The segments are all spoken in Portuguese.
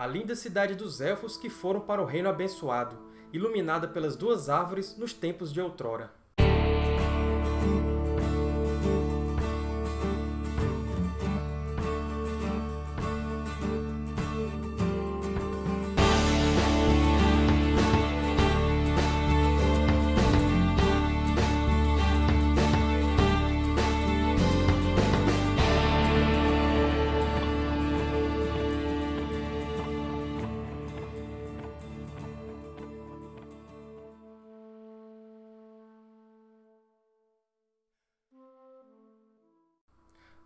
a linda cidade dos Elfos que foram para o Reino Abençoado, iluminada pelas duas árvores nos tempos de outrora.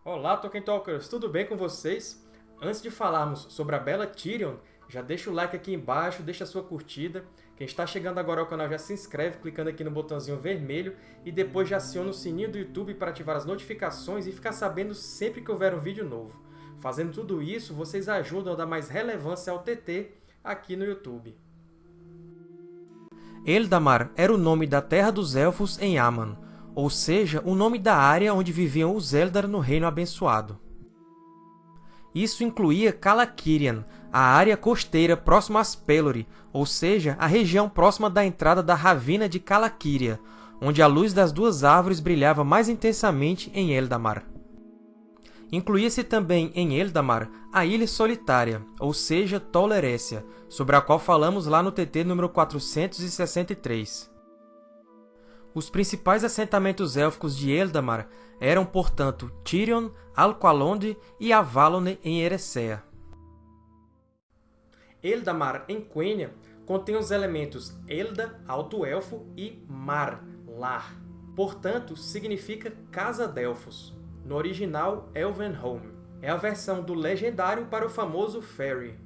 Olá, Tolkien Talkers! Tudo bem com vocês? Antes de falarmos sobre a bela Tyrion, já deixa o like aqui embaixo, deixa a sua curtida. Quem está chegando agora ao canal já se inscreve clicando aqui no botãozinho vermelho e depois já aciona o sininho do YouTube para ativar as notificações e ficar sabendo sempre que houver um vídeo novo. Fazendo tudo isso, vocês ajudam a dar mais relevância ao TT aqui no YouTube. Eldamar era o nome da Terra dos Elfos em Aman, ou seja, o nome da área onde viviam os Eldar no Reino Abençoado. Isso incluía Calaquirian, a área costeira próxima a Pelori, ou seja, a região próxima da entrada da Ravina de Calaquiria, onde a luz das duas árvores brilhava mais intensamente em Eldamar. Incluía-se também em Eldamar a Ilha Solitária, ou seja, Tolerécia, sobre a qual falamos lá no TT número 463. Os principais assentamentos élficos de Eldamar eram, portanto, Tirion, Alqualonde e Avalon em Eressëa. Eldamar, em Quenya, contém os elementos Elda, Alto Elfo, e Mar, Lar. Portanto, significa Casa Delfos. No original, Elvenholm. É a versão do legendário para o famoso Ferry.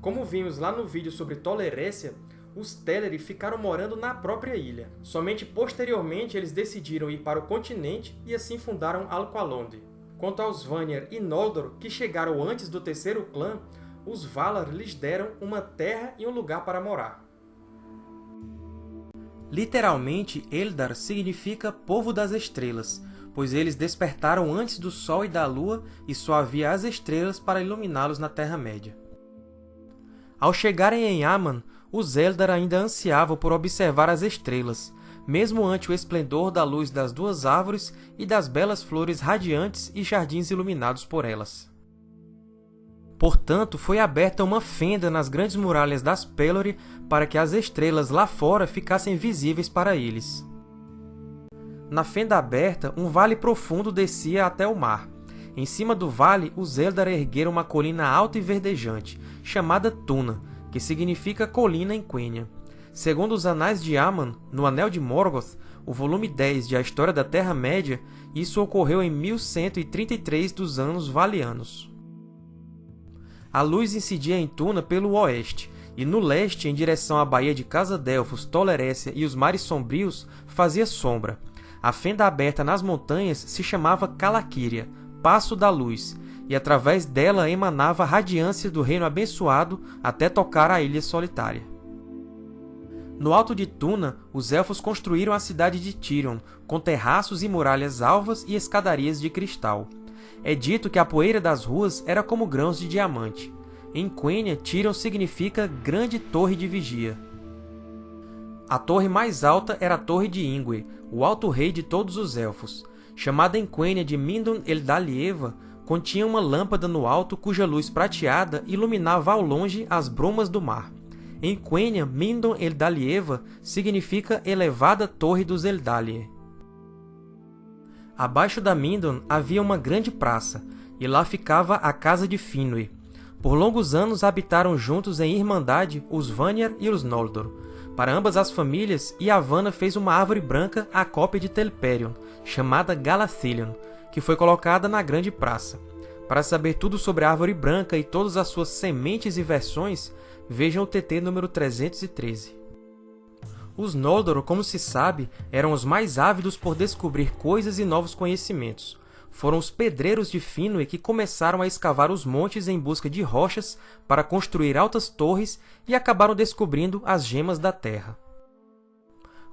Como vimos lá no vídeo sobre Tolerécia, os Teleri ficaram morando na própria ilha. Somente posteriormente eles decidiram ir para o continente e assim fundaram Alqualonde. Quanto aos Vanir e Noldor, que chegaram antes do terceiro clã, os Valar lhes deram uma terra e um lugar para morar. Literalmente, Eldar significa Povo das Estrelas, pois eles despertaram antes do Sol e da Lua e só havia as estrelas para iluminá-los na Terra-média. Ao chegarem em Aman, os Eldar ainda ansiavam por observar as estrelas, mesmo ante o esplendor da luz das duas árvores e das belas flores radiantes e jardins iluminados por elas. Portanto, foi aberta uma fenda nas grandes muralhas das Pelori para que as estrelas lá fora ficassem visíveis para eles. Na fenda aberta, um vale profundo descia até o mar. Em cima do vale, os Eldar ergueram uma colina alta e verdejante, chamada Tuna, que significa colina em Quenya. Segundo os Anais de Aman, no Anel de Morgoth, o volume 10 de A História da Terra-média, isso ocorreu em 1133 dos anos Valianos. A luz incidia em Tuna pelo oeste, e no leste, em direção à Baía de Casa Delfos, Tolerécia e os Mares Sombrios, fazia sombra. A fenda aberta nas montanhas se chamava Calaquíria, Passo da Luz, e através dela emanava a radiância do reino abençoado até tocar a Ilha Solitária. No alto de Tuna, os Elfos construíram a cidade de Tirion, com terraços e muralhas alvas e escadarias de cristal. É dito que a poeira das ruas era como grãos de diamante. Em Quenya, Tirion significa Grande Torre de Vigia. A torre mais alta era a Torre de Ingwe, o Alto Rei de todos os Elfos. Chamada em Quenya de Mindon Eldalieva, continha uma lâmpada no alto cuja luz prateada iluminava ao longe as brumas do mar. Em Quenya, Mindon Eldalieva significa Elevada Torre dos Eldalir. Abaixo da Mindon havia uma grande praça, e lá ficava a casa de Finwë. Por longos anos habitaram juntos em irmandade os Vanyar e os Noldor. Para ambas as famílias, Yavanna fez uma árvore branca à cópia de Telperion, chamada Galathilion, que foi colocada na Grande Praça. Para saber tudo sobre a Árvore Branca e todas as suas sementes e versões, vejam o TT número 313. Os Noldor, como se sabe, eram os mais ávidos por descobrir coisas e novos conhecimentos. Foram os pedreiros de Finwë que começaram a escavar os montes em busca de rochas para construir altas torres e acabaram descobrindo as gemas da Terra.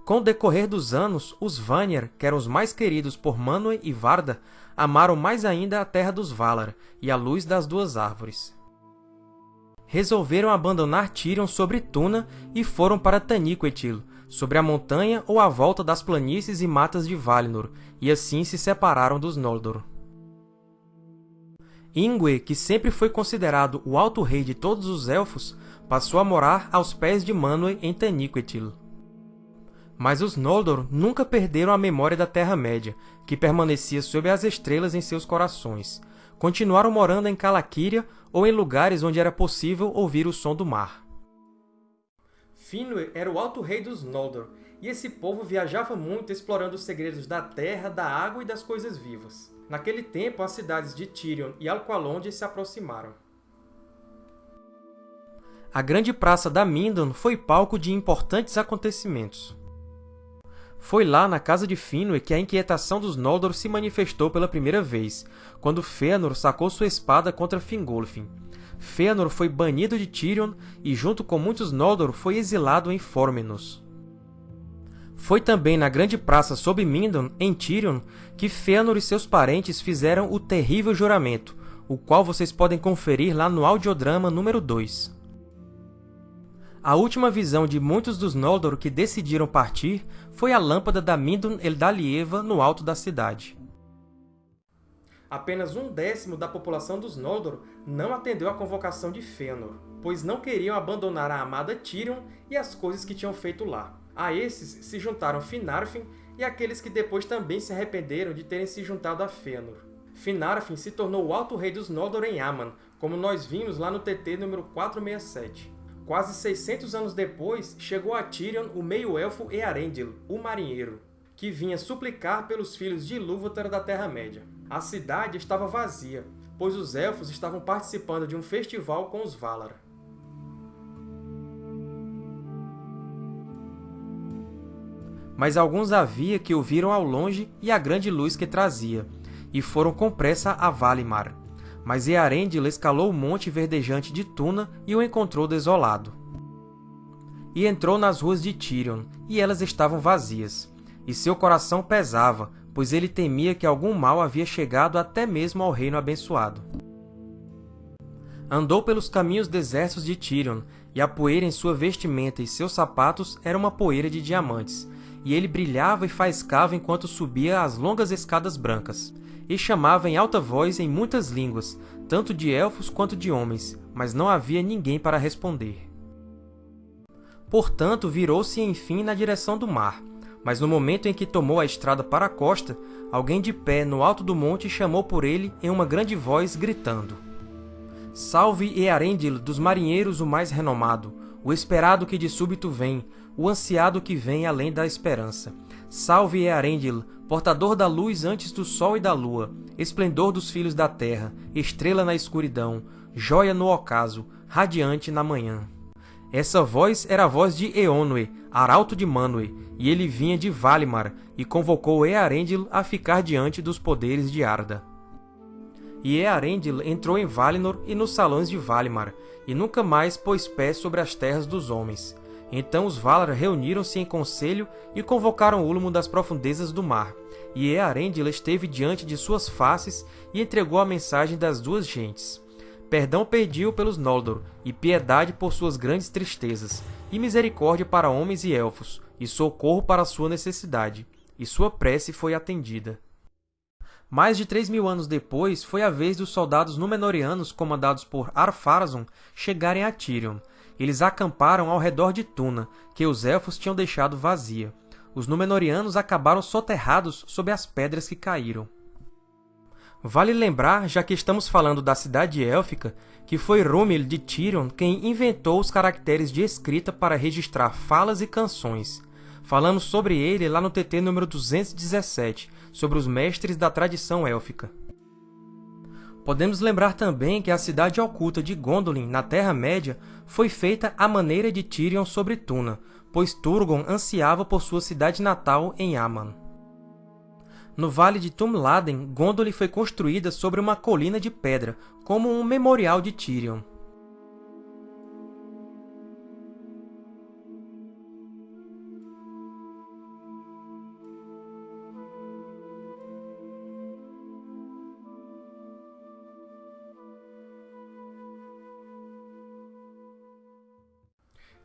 Com o decorrer dos anos, os Vanir, que eram os mais queridos por Manwë e Varda, amaram mais ainda a terra dos Valar e a luz das duas árvores. resolveram abandonar Tirion sobre Tuna e foram para Taniquetil, sobre a montanha ou à volta das planícies e matas de Valinor, e assim se separaram dos Noldor. Ingwe, que sempre foi considerado o Alto Rei de todos os Elfos, passou a morar aos pés de Manwë em Taniquetil. Mas os Noldor nunca perderam a memória da Terra-média, que permanecia sob as estrelas em seus corações. Continuaram morando em Calaquíria ou em lugares onde era possível ouvir o som do mar. Finwë era o Alto Rei dos Noldor, e esse povo viajava muito explorando os segredos da terra, da água e das coisas vivas. Naquele tempo, as cidades de Tirion e Alqualondë se aproximaram. A grande praça da Mindon foi palco de importantes acontecimentos. Foi lá, na casa de Finwë, que a inquietação dos Noldor se manifestou pela primeira vez, quando Fëanor sacou sua espada contra Fingolfin. Fëanor foi banido de Tirion e, junto com muitos Noldor, foi exilado em Formenos. Foi também na grande praça sob Mindon, em Tirion, que Fëanor e seus parentes fizeram o terrível juramento, o qual vocês podem conferir lá no audiodrama número 2. A última visão de muitos dos Noldor que decidiram partir foi a lâmpada da Mindon Eldalieva no alto da cidade. Apenas um décimo da população dos Noldor não atendeu à convocação de Fëanor, pois não queriam abandonar a amada Tirion e as coisas que tinham feito lá. A esses se juntaram Finarfin e aqueles que depois também se arrependeram de terem se juntado a Fëanor. Finarfin se tornou o Alto Rei dos Noldor em Aman, como nós vimos lá no TT número 467. Quase 600 anos depois, chegou a Tirion o meio-elfo Earendil, o Marinheiro, que vinha suplicar pelos filhos de Ilúvatar da Terra-média. A cidade estava vazia, pois os Elfos estavam participando de um festival com os Valar. Mas alguns havia que o viram ao longe e a grande luz que trazia, e foram com pressa a Valimar, mas Earendil escalou o monte verdejante de Tuna e o encontrou desolado. E entrou nas ruas de Tirion, e elas estavam vazias. E seu coração pesava, pois ele temia que algum mal havia chegado até mesmo ao Reino Abençoado. Andou pelos caminhos desertos de Tirion, e a poeira em sua vestimenta e seus sapatos era uma poeira de diamantes, e ele brilhava e faiscava enquanto subia as longas escadas brancas e chamava em alta voz em muitas línguas, tanto de elfos quanto de homens, mas não havia ninguém para responder. Portanto, virou-se enfim na direção do mar, mas no momento em que tomou a estrada para a costa, alguém de pé no alto do monte chamou por ele em uma grande voz, gritando. Salve Earendil dos marinheiros o mais renomado, o esperado que de súbito vem, o ansiado que vem além da esperança. Salve Earendil, portador da luz antes do sol e da lua, esplendor dos filhos da terra, estrela na escuridão, joia no ocaso, radiante na manhã. Essa voz era a voz de Eonwë, arauto de Manwë, e ele vinha de Valimar e convocou Earendil a ficar diante dos poderes de Arda. E Earendil entrou em Valinor e nos salões de Valimar, e nunca mais pôs pé sobre as terras dos homens. Então os Valar reuniram-se em conselho e convocaram Ulmo das profundezas do mar. E Earendil esteve diante de suas faces e entregou a mensagem das duas gentes. Perdão pediu pelos Noldor, e piedade por suas grandes tristezas, e misericórdia para homens e elfos, e socorro para sua necessidade. E sua prece foi atendida. Mais de três mil anos depois, foi a vez dos soldados Númenóreanos comandados por Ar-Pharazôn chegarem a Tirion, eles acamparam ao redor de Tuna, que os Elfos tinham deixado vazia. Os Númenóreanos acabaram soterrados sob as pedras que caíram. Vale lembrar, já que estamos falando da cidade élfica, que foi Rúmil de Tirion quem inventou os caracteres de escrita para registrar falas e canções. Falamos sobre ele lá no TT número 217, sobre os mestres da tradição élfica. Podemos lembrar também que a cidade oculta de Gondolin, na Terra-média, foi feita à maneira de Tirion sobre Tuna, pois Turgon ansiava por sua cidade natal em Aman. No Vale de Tumladen, Gondolin foi construída sobre uma colina de pedra, como um memorial de Tirion.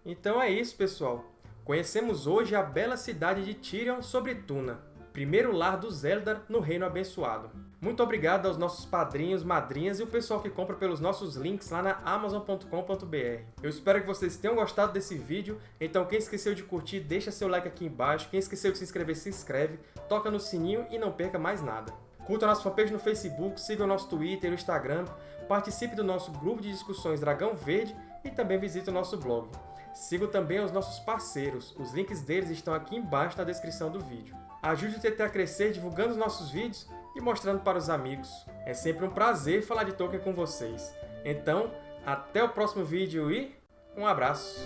Então é isso, pessoal! Conhecemos hoje a bela cidade de Tirion sobre Tuna, primeiro lar dos Eldar no Reino Abençoado. Muito obrigado aos nossos padrinhos, madrinhas e o pessoal que compra pelos nossos links lá na Amazon.com.br. Eu espero que vocês tenham gostado desse vídeo, então quem esqueceu de curtir, deixa seu like aqui embaixo, quem esqueceu de se inscrever, se inscreve, toca no sininho e não perca mais nada. Curta nossa fanpage no Facebook, siga o nosso Twitter e o Instagram, participe do nosso grupo de discussões Dragão Verde e também visite o nosso blog. Siga também os nossos parceiros, os links deles estão aqui embaixo na descrição do vídeo. Ajude o TT a crescer divulgando os nossos vídeos e mostrando para os amigos. É sempre um prazer falar de Tolkien com vocês. Então, até o próximo vídeo e um abraço!